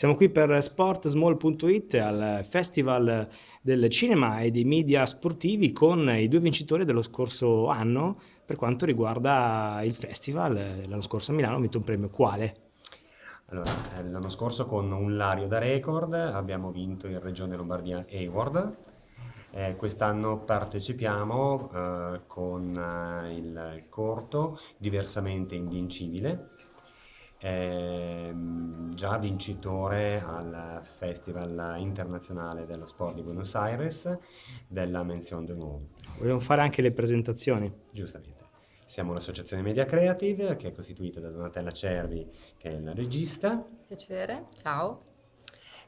Siamo qui per sportsmall.it al Festival del cinema e dei media sportivi con i due vincitori dello scorso anno per quanto riguarda il festival. L'anno scorso a Milano ha vinto un premio quale? Allora, eh, l'anno scorso con un Lario da record abbiamo vinto in Regione Lombardia Award. Eh, quest'anno partecipiamo eh, con eh, il, il corto Diversamente Invincibile ehm, già vincitore al Festival internazionale dello sport di Buenos Aires della Menzione d'Onore. Vogliamo fare anche le presentazioni. Giustamente. Siamo l'associazione Media Creative che è costituita da Donatella Cervi che è la regista. Piacere, ciao.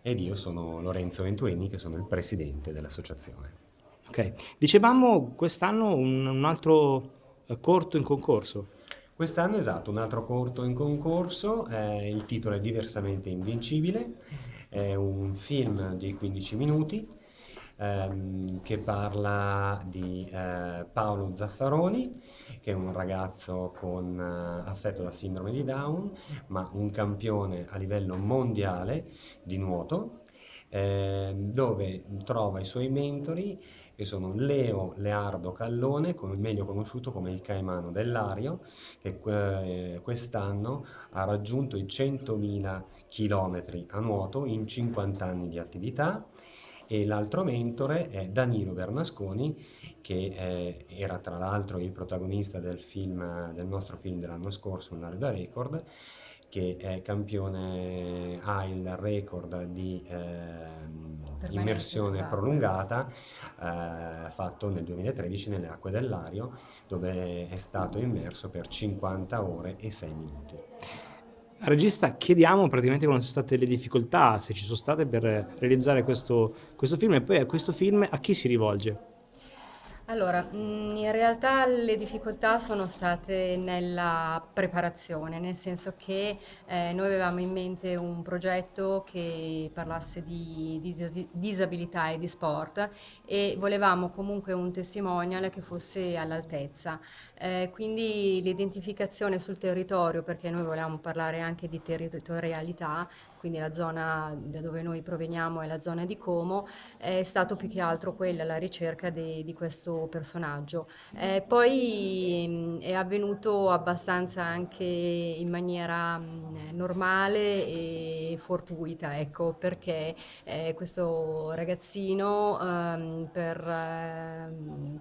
Ed io sono Lorenzo Venturini che sono il presidente dell'associazione. Ok, dicevamo quest'anno un, un altro eh, corto in concorso. Quest'anno esatto, un altro corto in concorso, eh, il titolo è Diversamente Invincibile, è un film di 15 minuti ehm, che parla di eh, Paolo Zaffaroni, che è un ragazzo con, eh, affetto da sindrome di Down, ma un campione a livello mondiale di nuoto, ehm, dove trova i suoi mentori che sono Leo Leardo Callone, meglio conosciuto come il Caimano dell'Ario, che eh, quest'anno ha raggiunto i 100.000 km a nuoto in 50 anni di attività. E l'altro mentore è Danilo Bernasconi che eh, era tra l'altro il protagonista del, film, del nostro film dell'anno scorso, Un Lario da Record, che è campione, ha il record di eh, immersione prolungata eh, fatto nel 2013 nelle acque dell'Ario dove è stato immerso per 50 ore e 6 minuti. Regista, chiediamo praticamente quali sono state le difficoltà, se ci sono state per realizzare questo, questo film e poi a questo film a chi si rivolge? Allora, mm, in realtà le difficoltà sono state nella preparazione, nel senso che eh, noi avevamo in mente un progetto che parlasse di, di disabilità e di sport e volevamo comunque un testimonial che fosse all'altezza. Eh, quindi l'identificazione sul territorio, perché noi volevamo parlare anche di territorialità, quindi la zona da dove noi proveniamo è la zona di Como, è stato più che altro quella la ricerca de, di questo personaggio. Eh, poi mh, è avvenuto abbastanza anche in maniera mh, normale e fortuita, ecco, perché eh, questo ragazzino ehm, per, eh,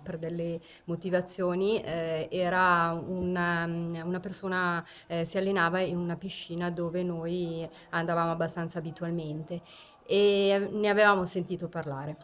per, delle motivazioni eh, era una, una persona, eh, si allenava in una piscina dove noi andavamo abbastanza abitualmente e ne avevamo sentito parlare.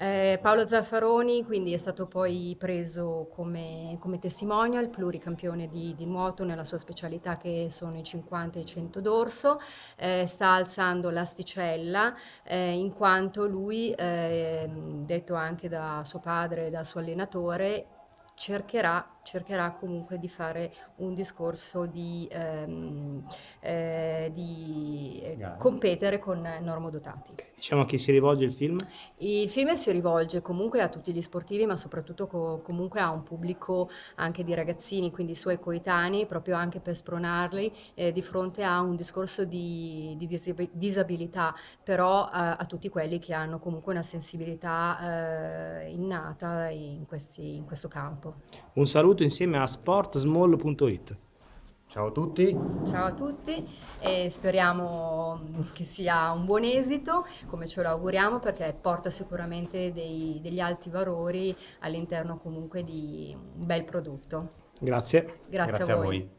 Eh, Paolo Zaffaroni quindi è stato poi preso come, come testimonial, pluricampione di, di, nuoto nella sua specialità che sono i 50 e i 100 d'orso, eh, sta alzando l'asticella eh, in quanto lui, ehm, detto anche da suo padre e dal suo allenatore, cercherà cercherà comunque di fare un discorso di, ehm, eh, di eh, competere con normodotati. Diciamo a chi si rivolge il film? Il film si rivolge comunque a tutti gli sportivi, ma soprattutto co comunque a un pubblico anche di ragazzini, quindi i suoi coetanei, proprio anche per spronarli eh, di fronte a un discorso di, di disabilità, però eh, a tutti quelli che hanno comunque una sensibilità eh, innata in, questi, in questo campo. Un saluto insieme a sportsmall.it. Ciao a tutti. Ciao a tutti e speriamo che sia un buon esito, come ce lo auguriamo, perché porta sicuramente dei, degli alti valori all'interno comunque di un bel prodotto. Grazie. Grazie, Grazie a voi. A voi.